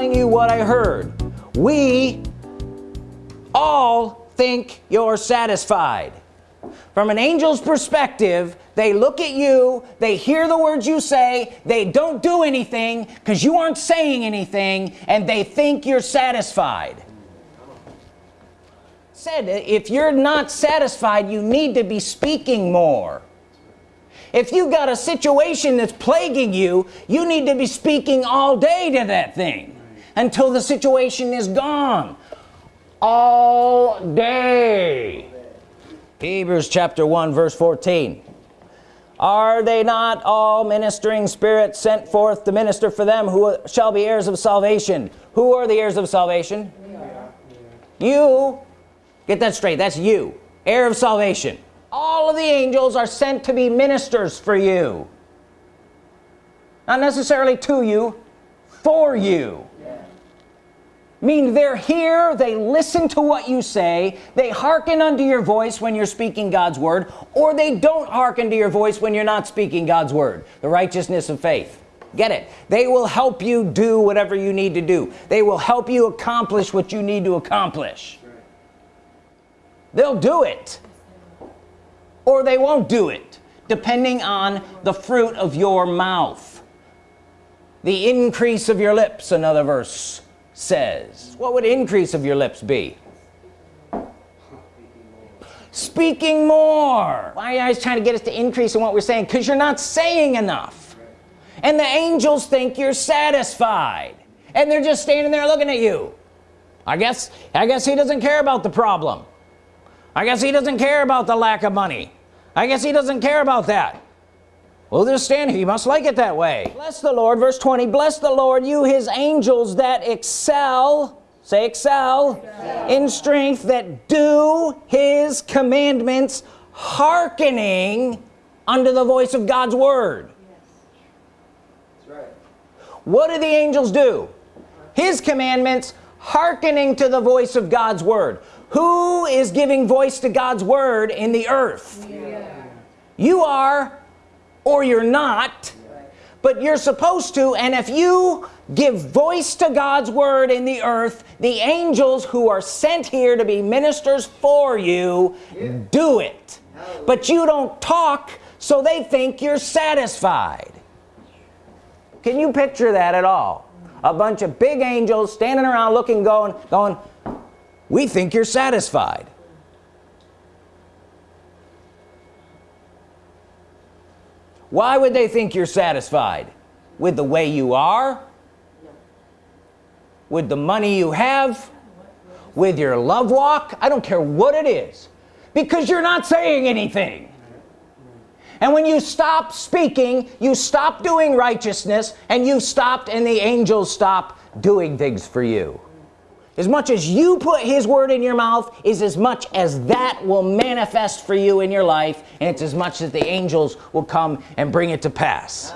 telling you what I heard. We all think you're satisfied. From an angel's perspective they look at you they hear the words you say they don't do anything because you aren't saying anything and they think you're satisfied. Said if you're not satisfied you need to be speaking more. If you got a situation that's plaguing you you need to be speaking all day to that thing until the situation is gone. All day. Hebrews chapter 1 verse 14 are they not all ministering spirits sent forth to minister for them who shall be heirs of salvation? Who are the heirs of salvation? You. Get that straight. That's you. Heir of salvation. All of the angels are sent to be ministers for you. Not necessarily to you. For you mean they're here they listen to what you say they hearken unto your voice when you're speaking God's Word or they don't hearken to your voice when you're not speaking God's Word. The righteousness of faith. Get it? They will help you do whatever you need to do. They will help you accomplish what you need to accomplish. They'll do it. Or they won't do it depending on the fruit of your mouth. The increase of your lips another verse says. What would increase of your lips be? Speaking more. Why are you guys trying to get us to increase in what we're saying? Because you're not saying enough. And the angels think you're satisfied. And they're just standing there looking at you. I guess I guess he doesn't care about the problem. I guess he doesn't care about the lack of money. I guess he doesn't care about that well just stand here you must like it that way bless the Lord verse 20 bless the Lord you his angels that excel say excel, excel. in strength that do his commandments hearkening unto the voice of God's Word yes. right. what do the angels do his commandments hearkening to the voice of God's Word who is giving voice to God's Word in the earth yeah. you are or you're not but you're supposed to and if you give voice to God's Word in the earth the angels who are sent here to be ministers for you do it. But you don't talk so they think you're satisfied. Can you picture that at all? A bunch of big angels standing around looking going going we think you're satisfied why would they think you're satisfied? With the way you are? With the money you have? With your love walk? I don't care what it is. Because you're not saying anything. And when you stop speaking you stop doing righteousness and you stopped and the angels stop doing things for you as much as you put his word in your mouth is as much as that will manifest for you in your life and it's as much as the angels will come and bring it to pass